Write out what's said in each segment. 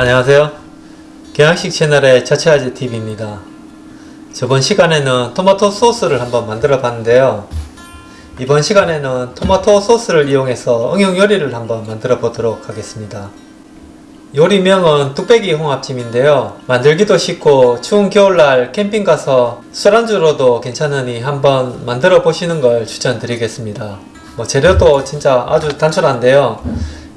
안녕하세요. 경양식 채널의 자취아재 TV입니다. 저번 시간에는 토마토 소스를 한번 만들어 봤는데요. 이번 시간에는 토마토 소스를 이용해서 응용 요리를 한번 만들어 보도록 하겠습니다. 요리명은 뚝배기 홍합찜인데요. 만들기도 쉽고 추운 겨울날 캠핑 가서 술안주로도 괜찮으니 한번 만들어 보시는 걸 추천드리겠습니다. 뭐 재료도 진짜 아주 단촐한데요.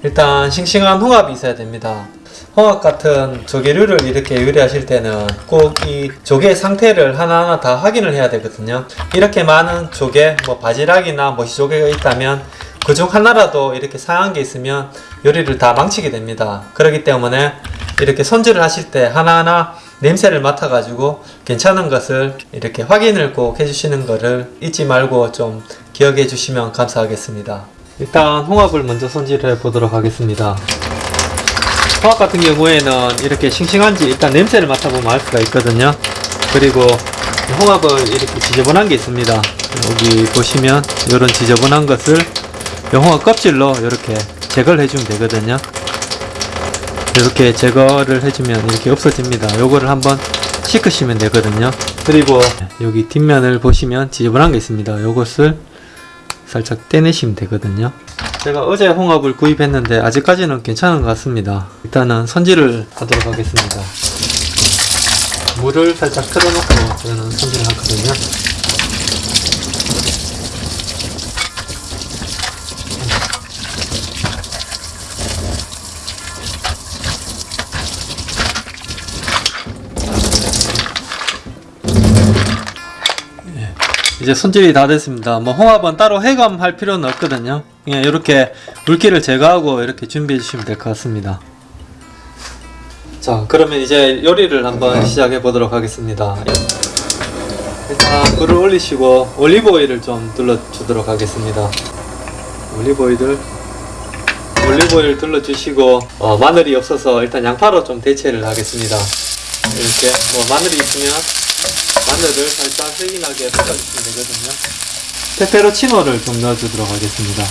일단 싱싱한 홍합이 있어야 됩니다. 홍합 같은 조개류를 이렇게 요리하실 때는 꼭 이 조개 상태를 하나하나 다 확인을 해야 되거든요. 이렇게 많은 조개, 뭐 바지락이나 모시조개가 있다면 그 중 하나라도 이렇게 상한 게 있으면 요리를 다 망치게 됩니다. 그렇기 때문에 이렇게 손질을 하실 때 하나하나 냄새를 맡아 가지고 괜찮은 것을 이렇게 확인을 꼭 해주시는 것을 잊지 말고 좀 기억해 주시면 감사하겠습니다. 일단 홍합을 먼저 손질해 보도록 하겠습니다. 홍합 같은 경우에는 이렇게 싱싱한지 일단 냄새를 맡아보면 알 수가 있거든요. 그리고 홍합을 이렇게 지저분한 게 있습니다. 여기 보시면 이런 지저분한 것을 이 홍합 껍질로 이렇게 제거를 해주면 되거든요. 이렇게 제거를 해주면 이렇게 없어집니다. 요거를 한번 씻으시면 되거든요. 그리고 여기 뒷면을 보시면 지저분한 게 있습니다. 요것을 살짝 떼내시면 되거든요. 제가 어제 홍합을 구입했는데 아직까지는 괜찮은 것 같습니다. 일단은 손질을 하도록 하겠습니다. 물을 살짝 틀어놓고 저는 손질을 하거든요. 이제 손질이 다 됐습니다. 뭐 홍합은 따로 해감할 필요는 없거든요. 그냥 이렇게 물기를 제거하고 이렇게 준비해 주시면 될 것 같습니다. 자, 그러면 이제 요리를 한번 시작해 보도록 하겠습니다. 일단 불을 올리시고 올리브 오일을 좀 둘러 주도록 하겠습니다. 올리브 오일을 올리브 오일 둘러 주시고 어, 마늘이 없어서 일단 양파로 좀 대체를 하겠습니다. 이렇게 뭐 마늘이 있으면 마늘을 살짝 세긴하게 볶아주시면 되거든요. 페페로치노를 좀 넣어주도록 하겠습니다.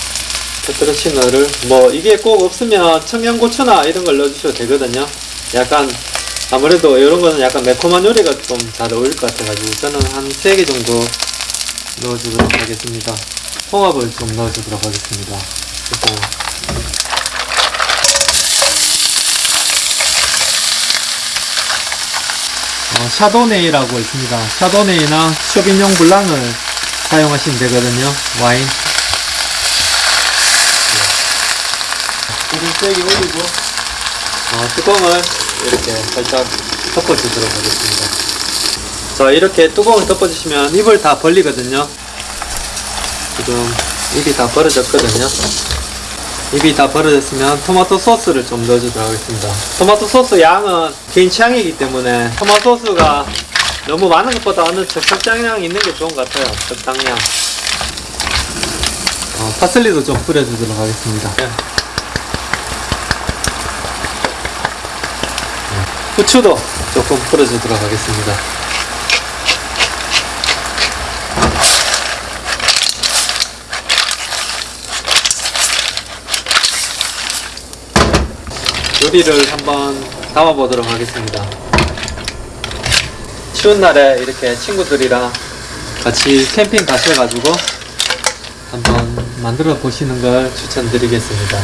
페페로치노를 뭐 이게 꼭 없으면 청양고추나 이런 걸 넣어주셔도 되거든요. 약간 아무래도 이런 거는 약간 매콤한 요리가 좀 잘 어울릴 것 같아가지고 저는 한 3개 정도 넣어주도록 하겠습니다. 홍합을 좀 넣어주도록 하겠습니다. 일단 샤도네이라고 있습니다. 샤도네이나 쇼빈용 블랑을 사용하시면 되거든요. 와인. 불을 세게 올리고 어, 뚜껑을 이렇게 살짝 덮어주도록 하겠습니다. 자 이렇게 뚜껑을 덮어주시면 입을 다 벌리거든요. 지금 입이 다 벌어졌거든요. 입이 다 벌어졌으면 토마토 소스를 좀 넣어주도록 하겠습니다. 토마토 소스 양은 개인 취향이기 때문에 토마토 소스가 너무 많은 것보다는 적당량 있는 게 좋은 것 같아요. 적당량. 어, 파슬리도 좀 뿌려주도록 하겠습니다. 네. 후추도 조금 뿌려주도록 하겠습니다. 요리를 한번 담아보도록 하겠습니다. 추운 날에 이렇게 친구들이랑 같이 캠핑 가셔가지고 한번 만들어 보시는 걸 추천드리겠습니다.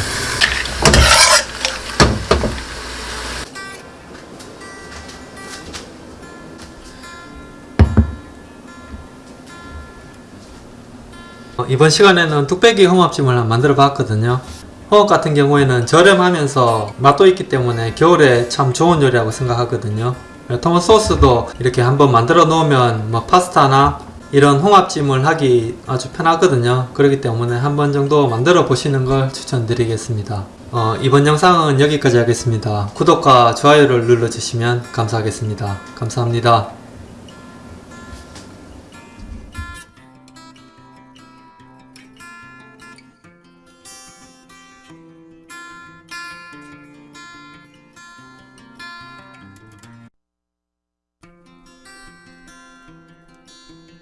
어, 이번 시간에는 뚝배기 홍합찜을 만들어 봤거든요. 홍합 같은 경우에는 저렴하면서 맛도 있기 때문에 겨울에 참 좋은 요리라고 생각하거든요. 토마토 소스도 이렇게 한번 만들어 놓으면 뭐 파스타나 이런 홍합찜을 하기 아주 편하거든요. 그렇기 때문에 한 번 정도 만들어 보시는 걸 추천드리겠습니다. 어, 이번 영상은 여기까지 하겠습니다. 구독과 좋아요를 눌러주시면 감사하겠습니다. 감사합니다.